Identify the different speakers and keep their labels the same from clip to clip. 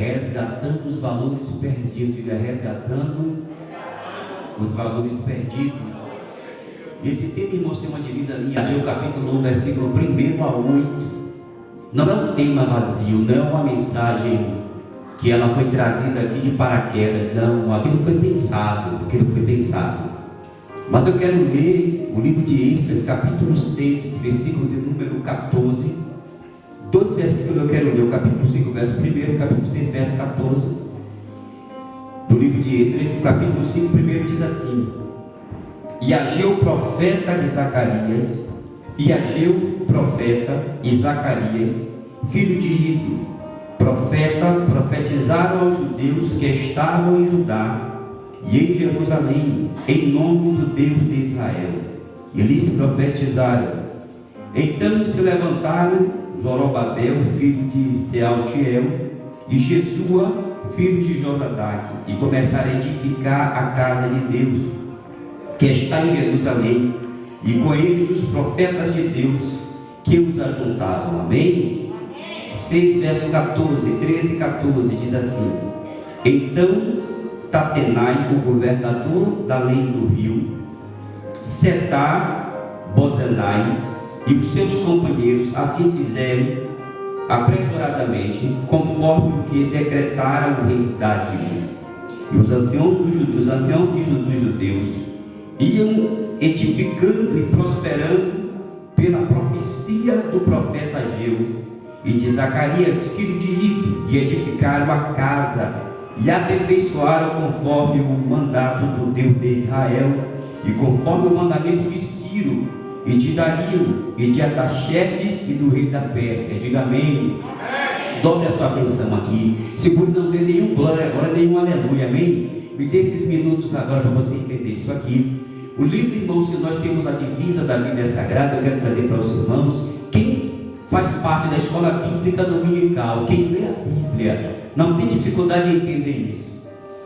Speaker 1: resgatando os valores perdidos. Diga, resgatando os valores perdidos. Esse tema, irmãos, tem uma divisa linha. Ageu capítulo 1, versículo 1 a 8. Não é um tema vazio, não é uma mensagem que ela foi trazida aqui de paraquedas. Não, aquilo foi pensado, aquilo foi pensado. Mas eu quero ler o livro de Esdras, capítulo 6, versículo de número 14. Dois versículos eu quero ler, o capítulo 5, verso 1, capítulo 6, verso 14. Do livro de Esdras, capítulo 5, primeiro diz assim: E Ageu, profeta de Zacarias, e Ageu, profeta, e Zacarias, filho de Ido, profeta, profetizaram aos judeus que estavam em Judá e em Jerusalém, em nome do Deus de Israel. E lhes profetizaram. Então se levantaram Jorobabel, filho de Sealtiel, e Jesua, filho de Josadaque, e começaram a edificar a casa de Deus, que está em Jerusalém, e com eles os profetas de Deus, que os ajuntavam. Amém? 6, verso 14, 13 e 14 diz assim: Então Tatenai, o governador da lei do rio, Setar, Bozenai e os seus companheiros assim fizeram apressuradamente, conforme o que decretara o rei Dario. E os anciãos dos judeus, os anciãos dos judeus iam edificando e prosperando pela profecia do profeta Ageu e de Zacarias, filho de Ido, e edificaram a casa e aperfeiçoaram conforme o mandato do Deus de Israel e conforme o mandamento de Ciro e de Dario e de Ataxerxes e do rei da Pérsia. Diga amém. Dobre a sua atenção aqui. Segure não dê nenhum glória agora, nenhum aleluia, amém? Me dê esses minutos agora para você entender isso aqui. O livro, irmãos, que nós temos a divisa da Bíblia Sagrada, eu quero trazer para os irmãos. Quem faz parte da escola bíblica dominical, quem lê a Bíblia, não tem dificuldade em entender isso.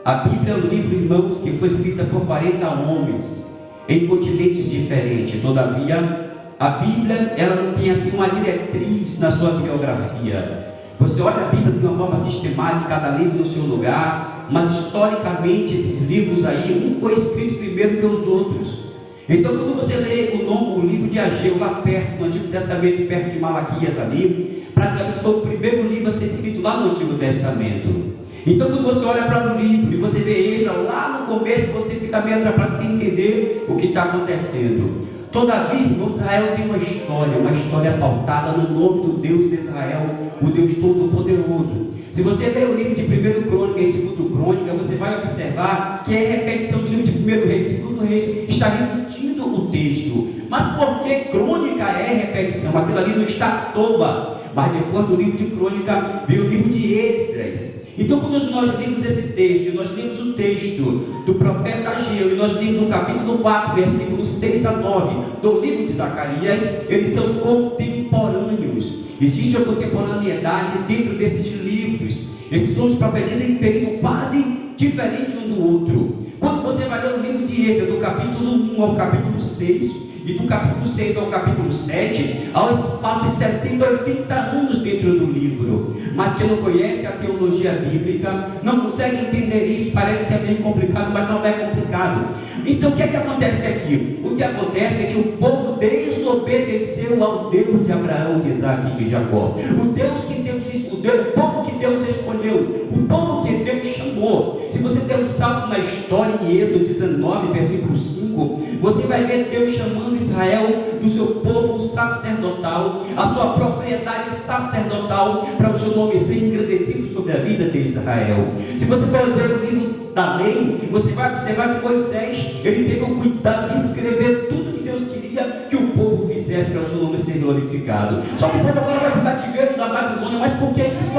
Speaker 1: A Bíblia é um livro, irmãos, que foi escrita por 40 homens em continentes diferentes. Todavia, a Bíblia ela não tem assim uma diretriz na sua biografia. Você olha a Bíblia de uma forma sistemática, cada livro no seu lugar, mas historicamente esses livros aí, um foi escrito primeiro que os outros. Então, quando você lê o, nome, o livro de Ageu, lá perto, no Antigo Testamento, perto de Malaquias ali, praticamente foi o primeiro livro a ser escrito lá no Antigo Testamento. Então, quando você olha para o livro e você vê Esdra lá no começo, você fica meio atrapalhado sem entender o que está acontecendo. Todavia, irmão, Israel tem uma história, uma história pautada no nome do Deus de Israel, o Deus Todo-Poderoso. Se você ler o livro de 1 Crônica e 2 Crônica, você vai observar que é repetição do livro de 1 Reis e 2 Reis, está repetindo o texto. Mas por que crônica é repetição? Aquilo ali não está à toa. Mas depois do livro de crônica veio o livro de Esdras. Então, quando nós lemos esse texto, nós lemos o texto do profeta Ageu, e nós lemos o capítulo 4, versículos 6 a 9 do livro de Zacarias, eles são contemporâneos. Existe uma contemporaneidade dentro desses livros. Esses homens profetizam em período quase diferente um do outro. Quando você vai ler o livro de Êxodo, do capítulo 1 ao capítulo 6, e do capítulo 6 ao capítulo 7, há de 60, 80 anos dentro do livro. Mas quem não conhece a teologia bíblica não consegue entender isso. Parece que é meio complicado, mas não é complicado. Então o que é que acontece aqui? O que acontece é que o povo desobedeceu ao Deus de Abraão, de Isaac e de Jacó. O Deus que Deus escolheu, o povo que Deus escolheu, o povo que Deus chamou. Se você tem um salto na história em Êxodo 19, versículo 5, você vai ver Deus chamando Israel do seu povo sacerdotal, a sua propriedade sacerdotal, para o seu nome ser engrandecido sobre a vida de Israel. Se você for ler o livro da lei, você vai observar que Moisés, ele teve o cuidado de escrever tudo que Deus queria que o povo fizesse para o seu nome ser glorificado. Só que o povo agora vai para o cativeiro da Babilônia, mas por que isso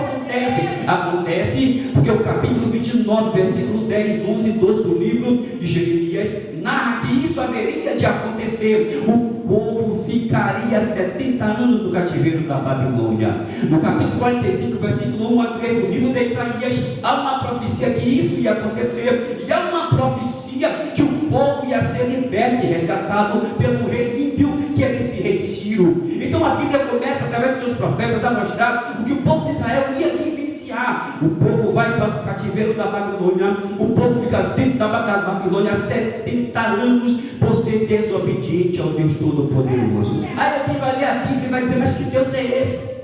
Speaker 1: acontece? Acontece porque o capítulo 29, versículo 10, 11 e 12 do livro de Jeremias narra que isso haveria de acontecer. O povo ficaria 70 anos no cativeiro da Babilônia. No capítulo 45, versículo 1 a 3 do livro de Isaías, há uma profecia que isso ia acontecer, e há uma profecia que o povo ia ser liberto e resgatado pelo rei ímpio, que era esse rei Ciro. Então a Bíblia começa, através dos seus profetas, a mostrar o que o povo de Israel ia vivenciar iniciar. O povo vai para o cativeiro da Babilônia, o povo fica dentro da, Babilônia 70 anos por ser desobediente ao Deus Todo-Poderoso. Aí alguém vai ler a Bíblia e vai dizer, mas que Deus é esse?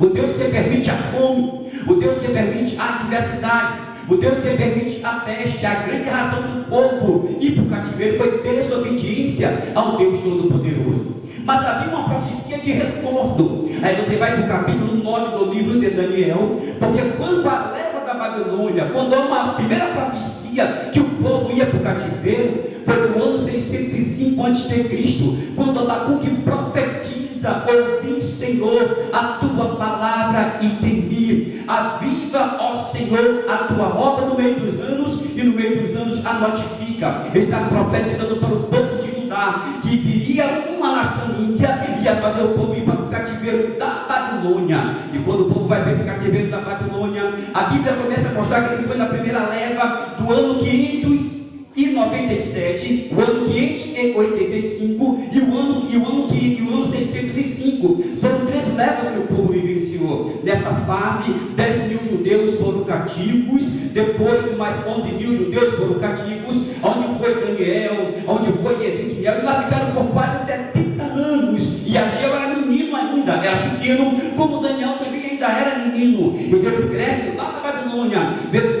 Speaker 1: O Deus que permite a fome, o Deus que permite a adversidade, o Deus que permite a peste, a grande razão do povo ir para o cativeiro foi desobediência ao Deus Todo-Poderoso. Mas havia uma profecia de retorno. Aí você vai para o capítulo 9 do livro de Daniel, porque quando a leva da Babilônia, quando há uma primeira profecia que o povo ia para o cativeiro, foi no ano 605 a.C., quando Abacuque profetiza: Ouvi, Senhor, a tua palavra e temi. Aviva, ó Senhor, a tua obra no meio dos anos e no meio dos anos a notifica. Ele está profetizando para o povo de Judá que viria uma nação ímpia e ia fazer o povo ir para o cativeiro da Babilônia. E quando o povo vai para esse cativeiro da Babilônia, a Bíblia começa a mostrar que ele foi na primeira leva do ano 500 e 97, o ano 585 e o ano, e o ano, e o ano 605. Foram três levas que o povo vivenciou. Nessa fase, 10 mil judeus foram cativos, depois mais 11 mil judeus foram cativos, onde foi Daniel, onde foi Ezequiel, e lá ficaram por quase 70 anos. E Ageu era menino ainda, era pequeno, como Daniel também ainda era menino. Então eles crescem lá na Babilônia, vê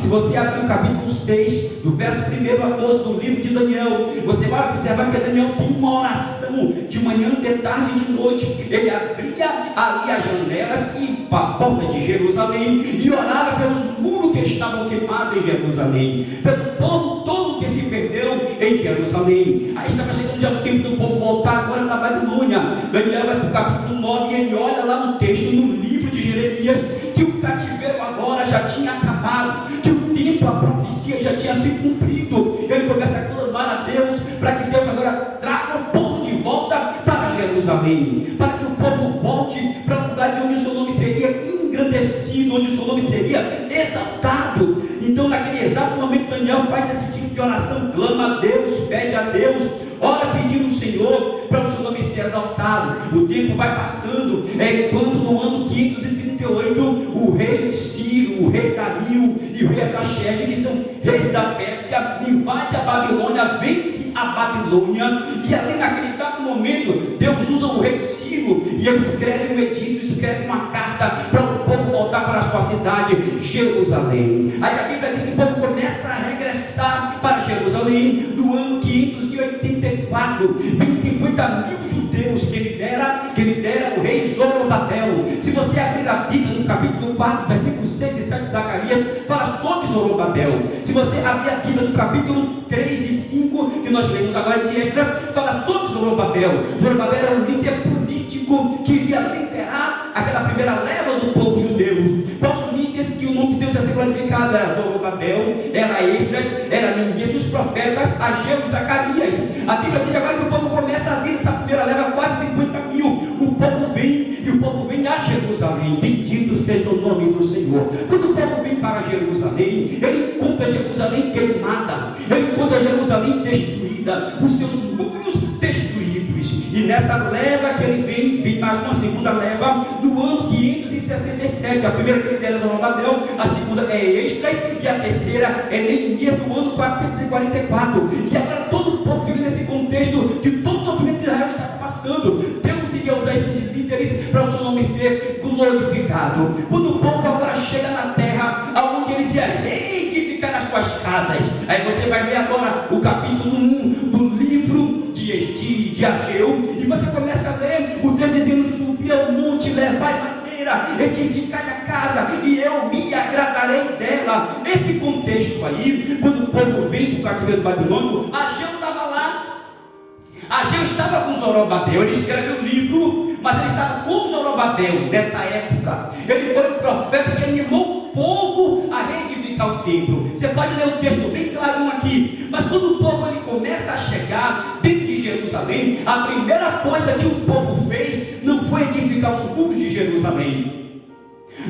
Speaker 1: Se você abrir o capítulo 6, do verso 1 a 12 do livro de Daniel, você vai observar que Daniel tem uma oração de manhã, de tarde e de noite. Ele abria ali as janelas e a porta de Jerusalém e orava pelos muros que estavam queimados em Jerusalém, pelo povo todo que se perdeu em Jerusalém. Aí estava chegando já o tempo do povo voltar agora da Babilônia. Daniel vai para o capítulo 9 e ele olha lá no texto, no livro de Jeremias, que o cativeiro já tinha acabado, que o tempo, a profecia já tinha se cumprido. Ele começa a clamar a Deus para que Deus agora traga o povo de volta para Jerusalém, para que o povo volte para o lugar de onde o seu nome seria engrandecido, onde o seu nome seria exaltado. Então, naquele exato momento, Daniel faz esse tipo de oração, clama a Deus, pede a Deus, ora pedindo o Senhor para o seu nome ser exaltado. O tempo vai passando, é quando no ano 538 o rei Ciro, o rei Dario e o rei Ataxerxes, que são reis da Pérsia, invade a Babilônia, vence a Babilônia, e ali naquele exato momento, Deus usa o rei Ciro e ele escreve um edito, escreve uma carta para o povo voltar para a sua cidade, Jerusalém. Aí a Bíblia diz que o povo começa a regressar para Jerusalém no ano 584, vem 50 mil judeus que lidera, que lidera o rei Zorobabel. Se você abrir a Bíblia no capítulo 4, versículo 6 e 7 de Zacarias, fala sobre Zorobabel. Se você abrir a Bíblia no capítulo 3 e 5, que nós lemos agora de Esdra, fala sobre Zorobabel. Zorobabel era um líder político que iria liderar aquela primeira leva do povo judeu. Quais os líderes que o nome de Deus ia ser glorificado? Era Zorobabel, era Esdras, era Neemias, os profetas, Ageu Zacarias. A Bíblia diz agora que o povo começa a vir essa primeira leva, quase 50 mil. O povo vem e o povo vem a Jerusalém. Bendito seja o nome do Senhor. Quando o povo vem para Jerusalém, ele encontra Jerusalém queimada, ele encontra Jerusalém destruída, os seus muros. E nessa leva que ele vem, vem mais uma segunda leva, no ano 567. A primeira que ele dera é Zorobabel, a segunda é Extras e a terceira é Neemias no ano 444. E agora todo o povo fica nesse contexto de todo o sofrimento de Israel está passando. Deus iria usar esses líderes para o seu nome ser glorificado. Quando o povo agora chega na terra, aonde eles iam reedificar as suas casas. Aí você vai ler agora o capítulo 1 do livro de, Ageu, e você começa a ler o texto dizendo: Subi ao monte, levai madeira, edificai a casa, e eu me agradarei dela. Esse contexto aí, quando o povo vem do cativeiro babilônico, Ageu estava lá. Ageu estava com Zorobabel, ele escreve um livro, mas ele estava com Zorobabel nessa época. Ele foi o profeta que animou o povo a reedificar o templo. Você pode ler um texto bem claro aqui, mas quando o povo ele começa a chegar de Jerusalém, a primeira coisa que o povo fez não foi edificar os muros de Jerusalém.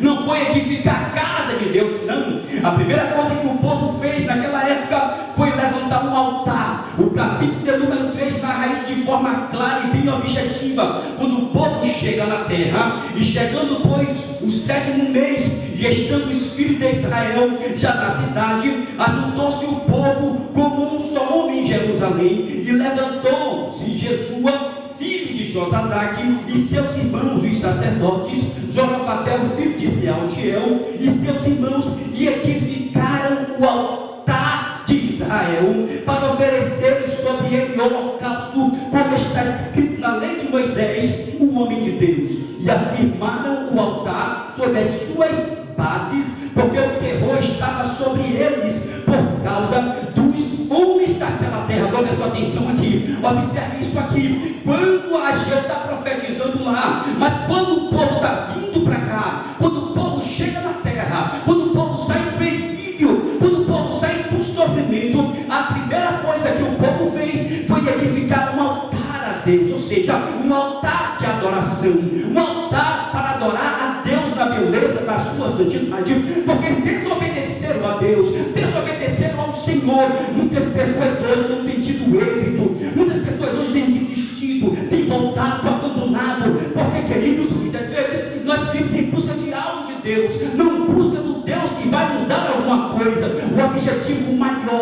Speaker 1: Não foi edificar a casa de Deus, não. A primeira coisa que o povo fez naquela época foi levantar um altar. O capítulo de número 3 narra isso de forma clara e bem objetiva. Quando o povo chega na terra, e chegando, pois, o sétimo mês, e estando os filhos de Israel já na cidade, ajuntou-se o povo como um só homem em Jerusalém, e levantou-se Jesua, filho de Josadaque, e seus irmãos, os sacerdotes, Jorababel, filho de Sealtiel, e seus irmãos, e edificaram o altar Israel, para oferecer sobre ele holocausto, como está escrito na lei de Moisés, o homem de Deus, e afirmaram o altar sobre as suas bases, porque o terror estava sobre eles por causa dos homens daquela terra. Dê a sua atenção aqui, observe isso aqui. Quando a Ageu está profetizando lá, mas quando adoração, um altar para adorar a Deus na beleza da sua santidade, porque desobedeceram a Deus, desobedeceram ao Senhor. Muitas pessoas hoje não têm tido êxito, muitas pessoas hoje têm desistido, têm voltado, abandonado, porque, queridos, muitas vezes nós vivemos em busca de algo de Deus, não busca do Deus que vai nos dar alguma coisa. O objetivo maior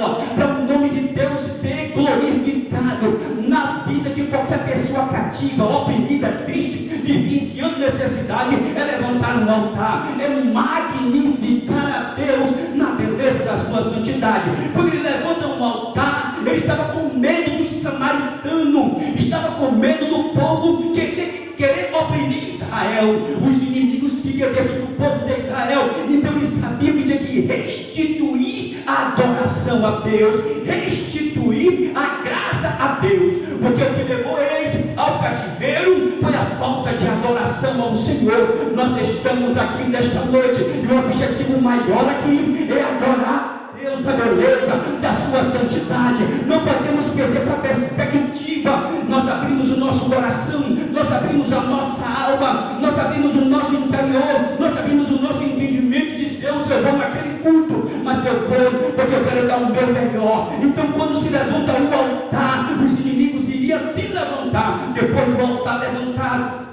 Speaker 1: na vida de qualquer pessoa cativa, oprimida, triste, vivenciando necessidade, é levantar um altar, é magnificar a Deus na beleza da sua santidade. Quando ele levanta um altar, ele estava com medo dos samaritanos, estava com medo do povo que, que querer oprimir Israel. Os inimigos queriam destruir o povo de Israel. Então ele sabia que tinha que restituir a adoração a Deus, restituir falta de adoração ao Senhor. Nós estamos aqui nesta noite e o objetivo maior aqui é adorar Deus da beleza, da sua santidade. Não podemos perder essa perspectiva. Nós abrimos o nosso coração, nós abrimos a nossa alma, nós abrimos o nosso interior, nós abrimos o nosso entendimento. Diz Deus, eu vou naquele culto, mas eu vou porque eu quero dar o meu melhor. Então, quando se levanta o altar, os inimigos iriam se levantar. Depois do altar levantado,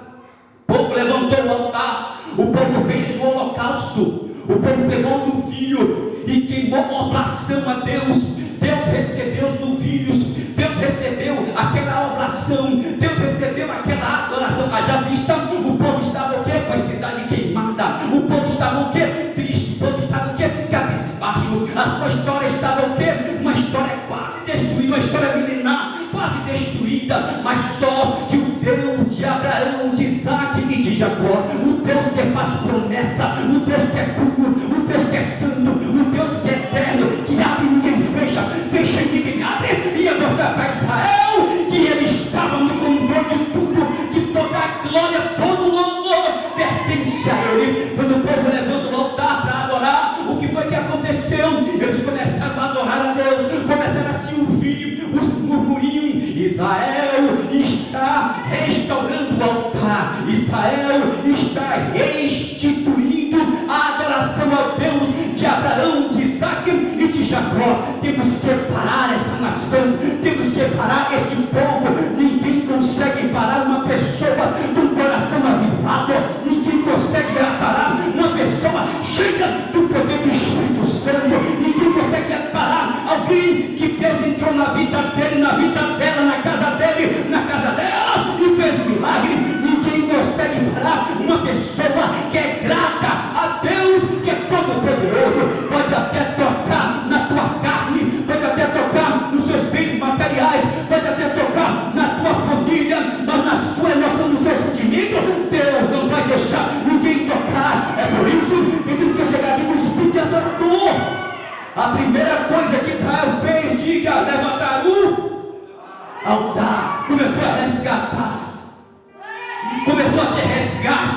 Speaker 1: o povo levantou o altar, o povo fez o holocausto. O povo pegou do filho e queimou oblação a Deus. Deus recebeu os novilhos, Deus recebeu aquela oblação, Deus recebeu aquela adoração. Haja vista, o povo estava o quê? Com a cidade queimada, o povo estava o quê? Triste, o povo estava o quê? Cabisbaixo, a sua história estava o quê? Uma história quase destruída, uma história milenar, quase destruída, mas só que o Deus de Abraão, de Isaac e de Jacó, o Deus que faz promessa, o Deus que é puro, o Deus que é santo, o Deus que é eterno, que abre e ninguém fecha, fecha e ninguém abre, ia mostrar para Israel que ele estava no controle de tudo, que toda a glória, todo o louvor pertence a ele. Quando o povo levanta o altar para adorar, o que foi que aconteceu? Eles começaram a adorar a Deus, começaram a se ouvir os murmurinhos. Israel Israel está restituindo a adoração a Deus de Abraão, de Isaac e de Jacó. Temos que parar essa nação, temos que parar este povo. Ninguém consegue parar uma pessoa com coração avivado, ninguém consegue parar uma pessoa cheia do poder do Espírito Santo, ninguém consegue parar alguém que Deus entrou na vida dele, na vida dela, na casa dele, na casa dela e fez milagre. Uma pessoa que é grata a Deus, que é todo poderoso, pode até tocar na tua carne, pode até tocar nos seus bens materiais, pode até tocar na tua família, mas na sua emoção, no seu sentimento, Deus não vai deixar ninguém tocar. É por isso que temos que chegar aqui com o espírito de adorador. A primeira coisa que Israel fez, diga, levantar o altar, começou a resgatar,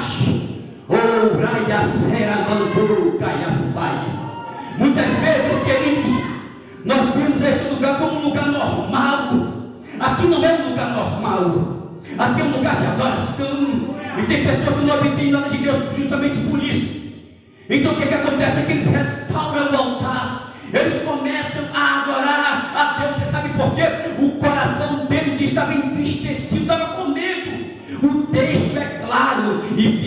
Speaker 1: Oh. Muitas vezes, queridos, nós vemos este lugar como um lugar normal. Aqui não é um lugar normal. Aqui é um lugar de adoração. E tem pessoas que não obtêm nada de Deus justamente por isso. Então o que, que acontece? É que eles restauram o altar. Eles começam a adorar a Deus. Você sabe por quê? O coração deles estava entristecido, estava com medo.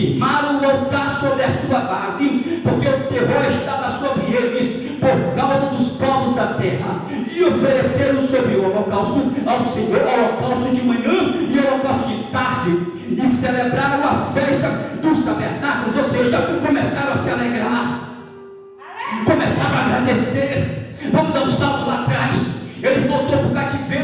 Speaker 1: Firmaram o altar sobre a sua base, porque o terror estava sobre eles por causa dos povos da terra. E ofereceram sobre o holocausto ao Senhor, holocausto de manhã e holocausto de tarde. E celebraram a festa dos tabernáculos, ou seja, começaram a se alegrar começaram a agradecer. Vamos dar um salto lá atrás. Eles voltou para o cativeiro,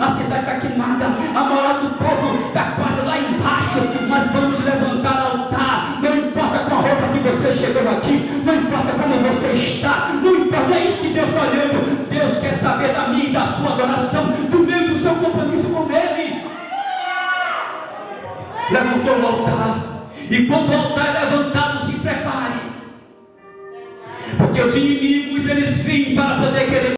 Speaker 1: a cidade está queimada, a moral do povo está quase lá embaixo, mas vamos levantar altar. Não importa com a roupa que você chegou aqui, não importa como você está, não importa, é isso que Deus está olhando. Deus quer saber da minha e da sua adoração, do meio do seu compromisso com Ele levantou o altar. E quando o altar é levantado, se prepare. Porque os inimigos eles vêm para poder querer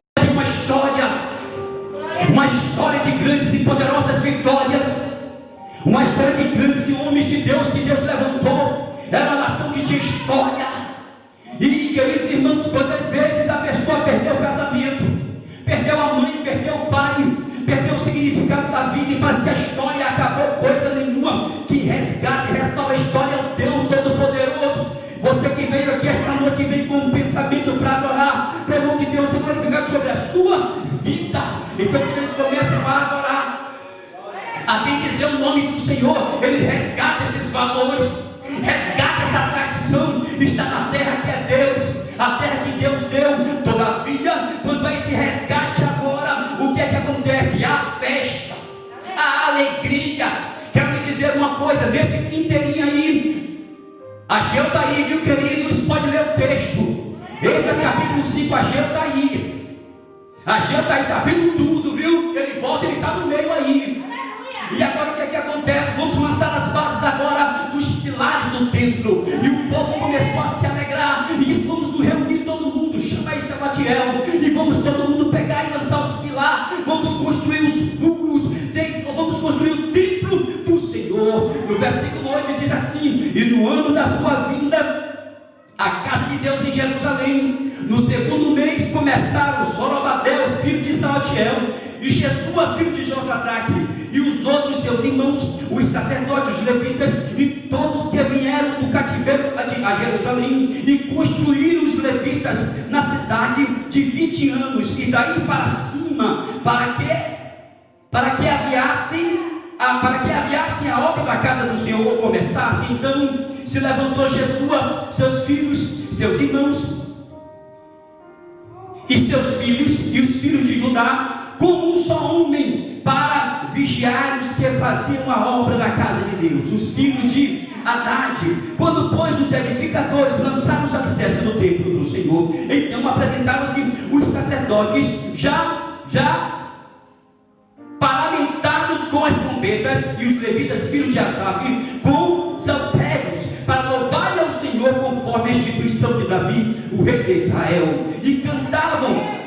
Speaker 1: valores, resgata essa tradição, está na terra que é Deus, a terra que Deus deu. Todavia, quando há esse resgate agora, o que é que acontece? A festa, a alegria. Quero lhe dizer uma coisa, nesse inteirinho aí, Ageu está aí, viu queridos? Pode ler o texto. Esse capítulo 5, Ageu está aí. Ageu está aí, está vendo tudo, viu? Ele volta, ele está no meio aí. Do templo. E o povo começou a se alegrar. E disse: Vamos reunir todo mundo. Chama aí Sabatiel. E vamos todo mundo pegar e lançar os pilares. Vamos construir os muros. Vamos construir o templo do Senhor. No versículo 8 diz assim: E no ano da sua vinda, a casa de Deus em Jerusalém. No segundo mês começaram Zorobabel, filho de Salatiel, e Jesua, filho de Josadaque, e os outros seus irmãos, os sacerdotes, os levitas, e todos que vieram do cativeiro a Jerusalém, e construíram os levitas na cidade de 20 anos, e daí para cima, para que, para que aviassem, a, para que aviassem a obra da casa do Senhor, ou começassem, então se levantou Jesua, seus filhos, seus irmãos, e seus filhos, e os filhos de Judá, como um só homem, para vigiar os que faziam a obra da casa de Deus, os filhos de Haddad. Quando, pois, os edificadores lançaram os alicerces no templo do Senhor, então apresentaram-se os sacerdotes, já, já parlamentados com as trombetas, e os levitas, filhos de Asaf, com saltérios, para louvar ao Senhor conforme a instituição de Davi, o rei de Israel, e cantavam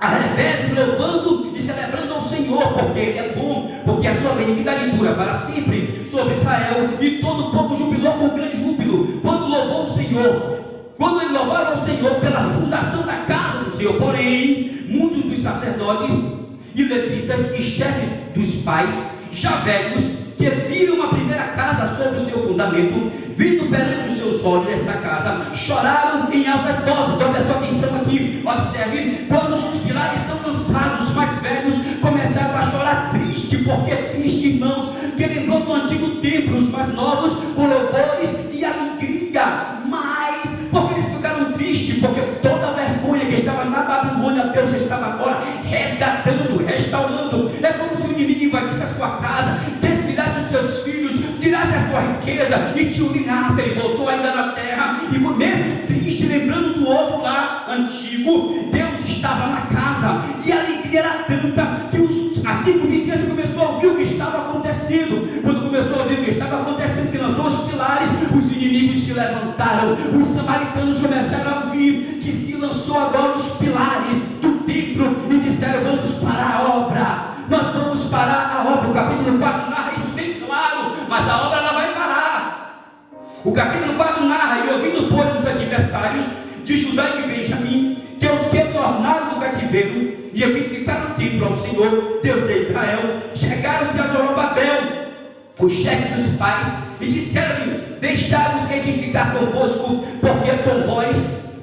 Speaker 1: a revés, louvando e celebrando ao Senhor, porque Ele é bom, porque a sua benignidade dura para sempre sobre Israel, e todo o povo jubilou com grande júbilo, quando louvou o Senhor, quando ele louvaram ao Senhor pela fundação da casa do Senhor, porém, muitos dos sacerdotes e levitas e chefes dos pais, já velhos, que viram a primeira casa sobre o seu fundamento, vindo perante os seus olhos esta casa, choraram em altas vozes. Então, presta atenção aqui, observe, quando os pilares são lançados, os mais velhos começaram a chorar triste, porque é triste, irmãos, que lembrou do antigo templo, os mais novos, com louvores e alegria, mas, porque eles ficaram tristes, porque toda a vergonha que estava na Babilônia, Deus estava agora resgatando, restaurando. É como se o inimigo invadisse a sua casa, seus filhos, tirasse a sua riqueza e te urinasse. Ele voltou ainda na terra, e mesmo triste, lembrando do outro lá antigo, Deus estava na casa, e a alegria era tanta que os, a circunvizinhança começou a ouvir o que estava acontecendo. Quando começou a ouvir o que estava acontecendo, que lançou os pilares, os inimigos se levantaram, os samaritanos começaram a ouvir que se lançou agora os pilares O capítulo 4 narra: E ouvindo, pois, os adversários de Judá e de Benjamim, que os que tornaram do cativeiro e edificaram o templo ao Senhor, Deus de Israel, chegaram-se a Zorobabel, o chefe dos pais, e disseram-lhe: Deixai-nos edificar convosco, porque com vós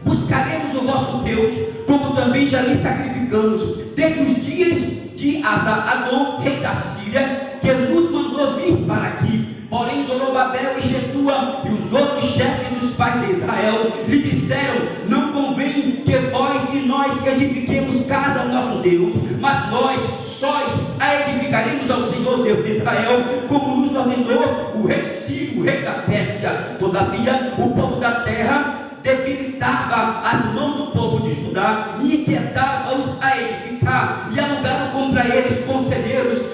Speaker 1: buscaremos o vosso Deus, como também já lhe sacrificamos, desde os dias de Asa-Adon, rei da Síria, que nos mandou vir para aqui. Porém, Zorobabel e Jesua e os outros chefes dos pais de Israel lhe disseram: Não convém que vós e nós edifiquemos casa ao nosso Deus, mas nós sóis a edificaremos ao Senhor Deus de Israel, como nos ordenou o rei Ciro, rei da Pérsia. Todavia, o povo da terra debilitava as mãos do povo de Judá e inquietava-os a edificar, e alugaram contra eles conselheiros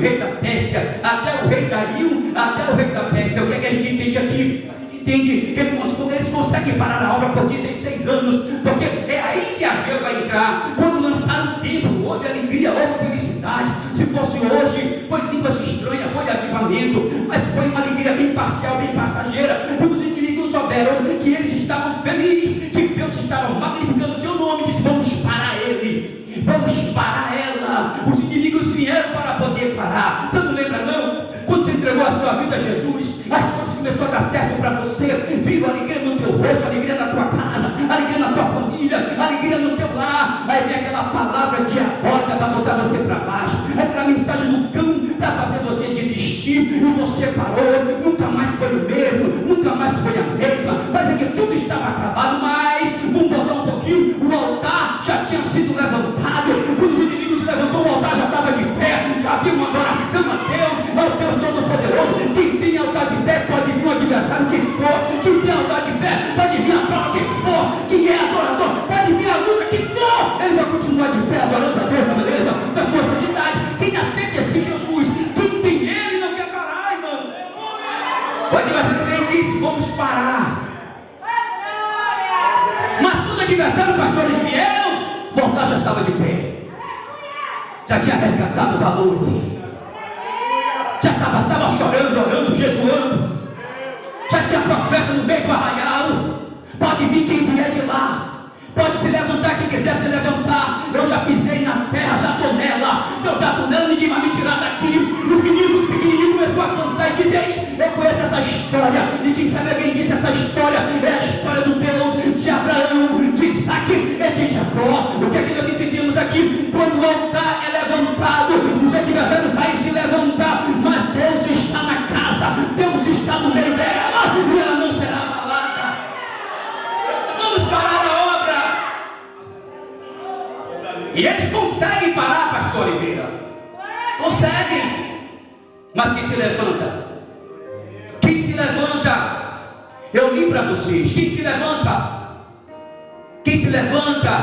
Speaker 1: Ciro, rei da Pérsia, até o rei Dario, até o rei da Pérsia. O que, é que a gente entende aqui? entende que eles conseguem parar a obra por 16 anos, porque é aí que a Geu vai entrar. Quando lançaram o templo, houve alegria, houve felicidade. Se fosse hoje, foi línguas estranhas, foi avivamento, mas foi uma alegria bem parcial, bem passageira. E os inimigos souberam que eles estavam felizes, que Deus estava magnificando o seu nome, disse: Vamos parar ele, vamos parar ela. Os inimigos vieram para poder parar. Você não lembra, não? Quando você entregou a sua vida a Jesus, as coisas começaram a dar certo para você. Viva alegria no teu rosto, alegria na tua casa, alegria na tua família, alegria no teu lar. Aí vem aquela palavra diabólica para botar você para baixo. É aquela mensagem do cão para fazer você desistir. E você parou, nunca mais foi o mesmo, nunca mais foi a mesma. Mas é que tudo estava acabado, mas quando pastores vieram, o altar já estava de pé. Já tinha resgatado valores já estava, estava chorando, orando, jejuando. Já tinha profeta no meio do arraial. Pode vir quem vier de lá. Pode se levantar quem quiser se levantar. Eu já pisei na terra, já estou nela. Se eu já estou nela, ninguém vai me tirar daqui. Os meninos pequenininhos começaram a cantar e dizer: Eu conheço essa história. E quem sabe alguém disse essa história? É a história do O que é que nós entendemos aqui? Quando o altar é levantado,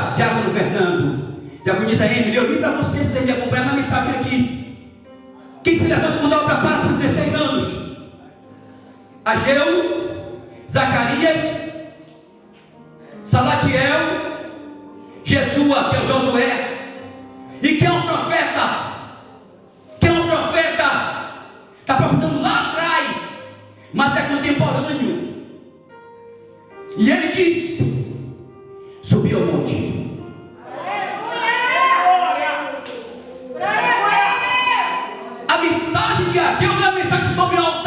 Speaker 1: levanta? Diácono Fernando. Diaconisa Emily, eu li para vocês para me acompanhar na mensagem aqui. Quem se levanta quando obra para por 16 anos? Ageu, Zacarias, Salatiel, Jesua, que é o Josué. E quem é um profeta? Quem é um profeta? Está profetando lá atrás, mas é contemporâneo. E ele diz: Subi ao monte. A mensagem de Ageu não é a mensagem sobre o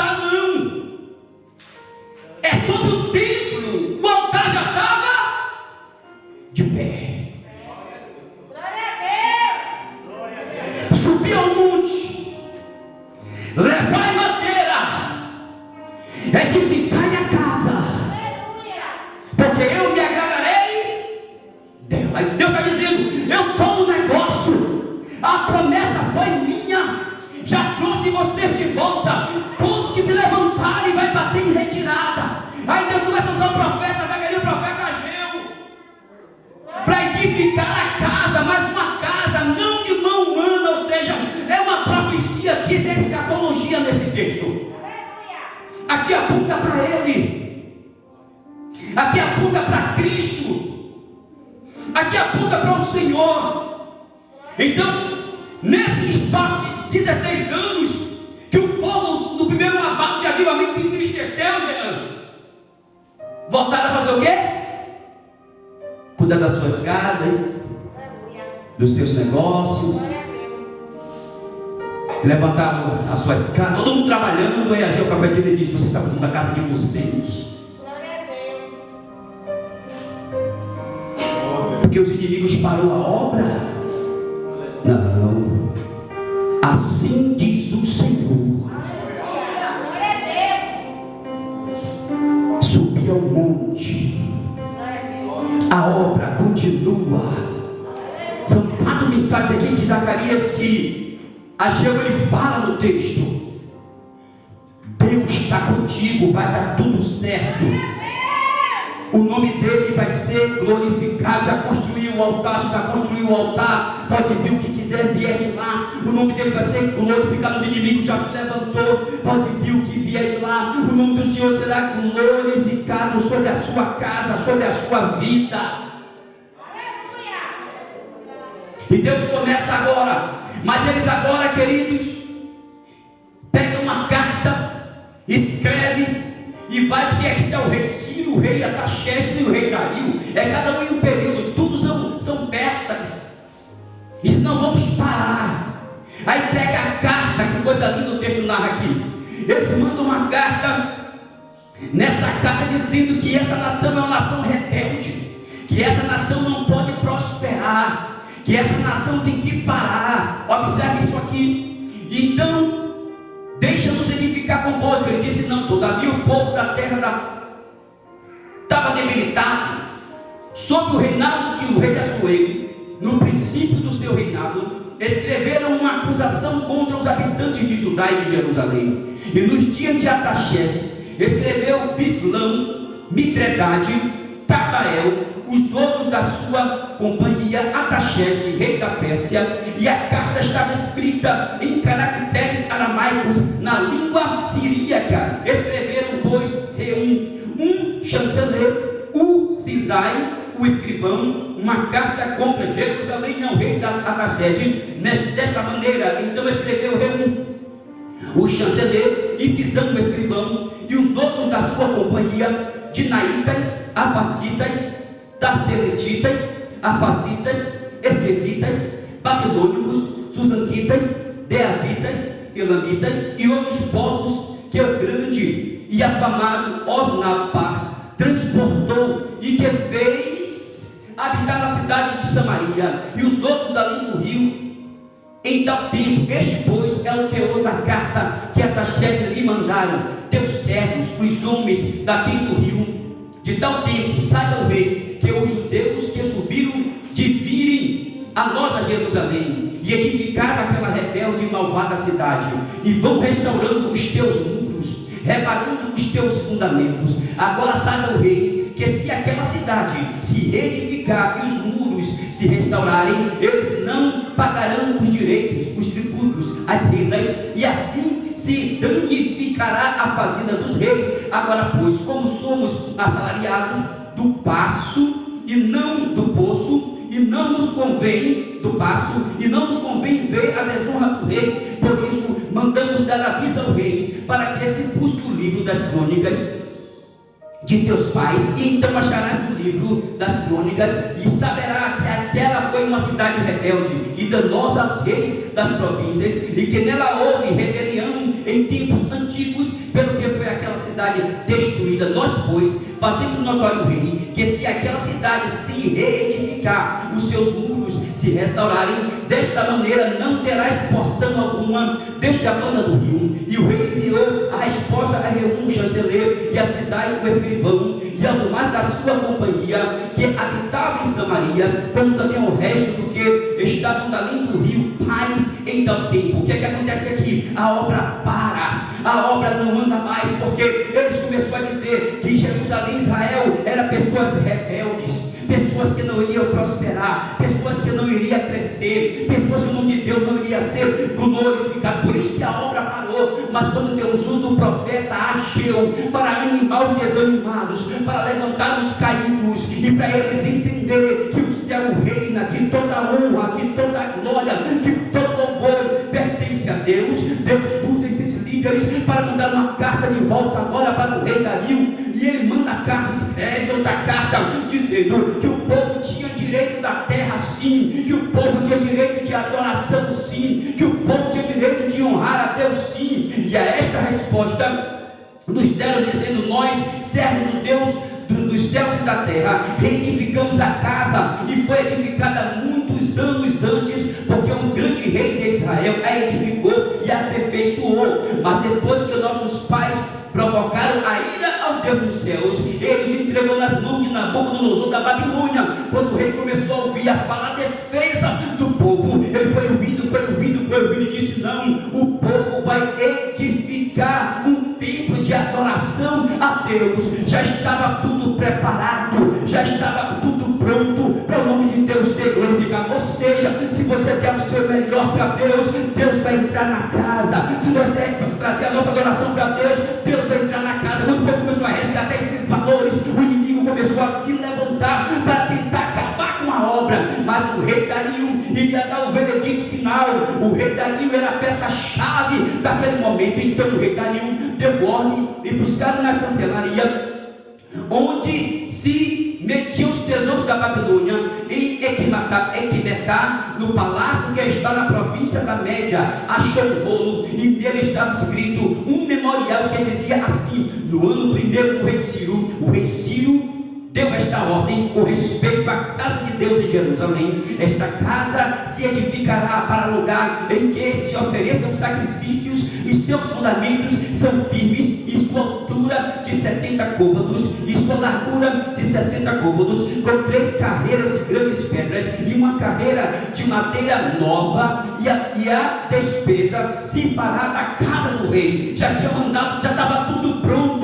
Speaker 1: Voltaram a fazer o quê? Cuidar das suas casas, dos seus negócios. Levantaram as suas casas, todo mundo trabalhando, e a o profetiza e diz: Você está cuidando da casa de vocês. Porque os inimigos parou a obra. Não. Assim diz o Senhor. Ao monte. A obra continua. São quatro mensagens aqui de Zacarias que Ageu ele fala no texto. Deus está contigo, vai dar tudo certo o nome dele vai ser glorificado. Já construiu o altar, já construiu o altar. Pode vir o que quiser vier de lá. O nome dele vai ser glorificado. Os inimigos já se levantou. Pode vir o que vier de lá. O nome do Senhor será glorificado sobre a sua casa, sobre a sua vida. E Deus começa agora. Mas eles agora, queridos, pegam uma carta, escreve e vai, porque aqui está o rei Ciro, o rei Ataxeste e o rei Dario. É cada um em um período, tudo são, são peças. E não vamos parar. Aí pega a carta, que coisa linda o texto narra aqui. Eles mandam uma carta, nessa carta dizendo que essa nação é uma nação rebelde, que essa nação não pode prosperar, que essa nação tem que parar. Observe isso aqui. Então, Deixa-nos edificar convosco. Ele disse: Não, todavia o povo da terra estava debilitado. Sob o reinado de o rei Assuero, no princípio do seu reinado, escreveram uma acusação contra os habitantes de Judá e de Jerusalém. E nos dias de Ataxerxes, escreveu Bislão, Mitredade, Tabael, os outros da sua companhia, Ataxerxes, rei da Pérsia, e a carta estava escrita em caracteres aramaicos na língua siríaca. Escreveram, pois, Reum, um chanceler, o Cisai, o escrivão, uma carta contra Jerusalém ao rei da Ataxerxes, desta maneira. Então escreveu Reum, o chanceler, e Cisão, o escrivão, e os outros da sua companhia, Dinaitas, Avatitas, Tarpeletitas, Afazitas, Erquevitas, Babilônicos, Susanquitas, Deavitas, Elamitas e outros povos que o grande e afamado Osnapar transportou e que fez habitar na cidade de Samaria e os outros dali do rio. Em tal tempo, este pois é o teor da carta que Ataxés lhe mandaram, teus servos, os homens daqui do rio. De tal tempo, saiba o rei, que os judeus que subiram de virem a nós a Jerusalém e edificaram aquela rebelde e malvada cidade e vão restaurando os teus muros, reparando os teus fundamentos. Agora saiba o rei que se aquela cidade se reedificar e os muros se restaurarem, eles não pagarão os direitos, os tributos, as rendas, e assim se danificará a fazenda dos reis. Agora, pois, como somos assalariados, do passo e não do poço, e não nos convém do passo, e não nos convém ver a desonra do rei, por isso mandamos dar aviso ao rei, para que se busque o livro das crônicas de teus pais, e então acharás no livro das crônicas, e saberá que aquela foi uma cidade rebelde e danosa aos reis das províncias, e que nela houve rebelião em tempos antigos, pelo que foi aquela cidade destruída. Nós, pois, fazemos notório rei que se aquela cidade se reedificar, os seus muros se restaurarem, desta maneira não terá porção alguma desde a banda do rio. E o rei enviou a resposta a Reum, chanceler, e a Cisai, o escrivão, e aos mais da sua companhia, que habitavam em Samaria, como também ao resto do que estavam além do rio, paz em tempo. O que é que acontece aqui? A obra para, a obra não anda mais, porque eles começaram a dizer que Jerusalém, Israel, era pessoas rebeldes, pessoas que não iriam prosperar, pessoas que não iriam crescer, pessoas que o nome de Deus não iria ser glorificado. Por isso que a obra parou. Mas quando Deus usa o profeta Ageu para animar os desanimados, para levantar os caídos e para eles entender que o céu reina, que toda honra, que toda glória, que todo louvor pertence a Deus, Deus usa esses líderes para mandar uma carta de volta agora para o rei Dario. E ele manda a carta, escreve outra carta, dizendo que o povo tinha direito da terra sim, que o povo tinha direito de adoração sim, que o povo tinha direito de honrar a Deus sim. E a esta resposta nos deram dizendo nós, servos do Deus do, dos céus e da terra, reedificamos a casa e foi edificada muitos anos antes, porque um grande rei de Israel a edificou e aperfeiçoou. Mas depois que nossos pais provocaram a ira Deus dos céus, eles entregou nas mãos de Nabucodonosor da Babilônia. Quando o rei começou a ouvir a fala defesa do povo, ele foi ouvindo, foi ouvindo, foi ouvindo e disse: Não, o povo vai edificar um templo de adoração a Deus. Já estava tudo preparado, já estava tudo pronto para o nome de Deus ser glorificado. Ou seja, se você der o seu melhor para Deus, Deus vai entrar na casa. Se nós trazer a nossa adoração para Deus, Deus vai entrar na casa. Quando o povo começou a resgatar esses valores, o inimigo começou a se levantar para tentar acabar com a obra. Mas o rei Dario iria dar o veredito final. O rei Dario era a peça-chave daquele momento. Então o rei Dario deu ordem e buscaram na chancelaria onde se metiam os tesouros da Babilônia em Equimetá, no palácio que está na província da Média, achou um bolo e nele estava escrito um memorial que dizia assim: no ano primeiro do rei Ciro, o rei Ciro deu esta ordem com respeito à casa de Deus em Jerusalém. Esta casa se edificará para lugar em que se ofereçam sacrifícios e seus fundamentos são firmes e sua altura de 70 côvados e sua largura de 60 côvados, com três carreiras de grandes pedras e uma carreira de madeira nova e a, e a despesa se fará da casa do rei. Já tinha mandado, já estava tudo pronto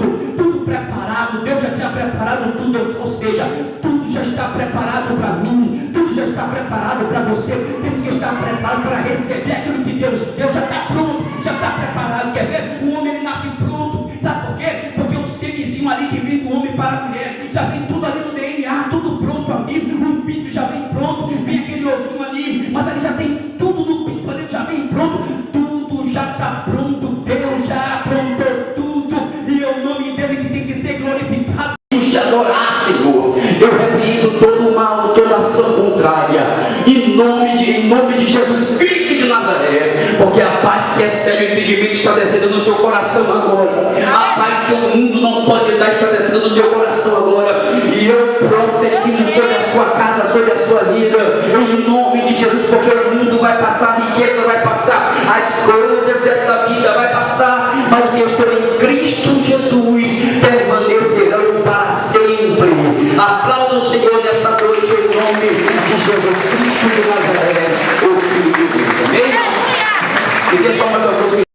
Speaker 1: preparado tudo, ou seja, tudo já está preparado para mim, tudo já está preparado para você. Temos que estar preparado para receber aquilo que Deus deu, já está pronto, já está preparado. Quer ver? O homem ele nasce pronto, sabe por quê? Porque o semizinho ali que vem do homem para a mulher, já vem tudo ali no DNA, tudo pronto ali, o pinto já vem pronto, vem aquele ovinho ali, mas ali já tem paz que excede o entendimento está descendo no seu coração agora. A paz que o mundo não pode dar está descendo no teu coração agora. E eu profetizo sobre a sua casa, sobre a sua vida, em nome de Jesus, porque o mundo vai passar, a riqueza vai passar, as coisas desta vida vai passar, mas o que eu estou em Cristo Jesus permanecerão para sempre. Aplauda o Senhor nessa noite em nome de Jesus Cristo de Nazaré, deixa só mais uma coisa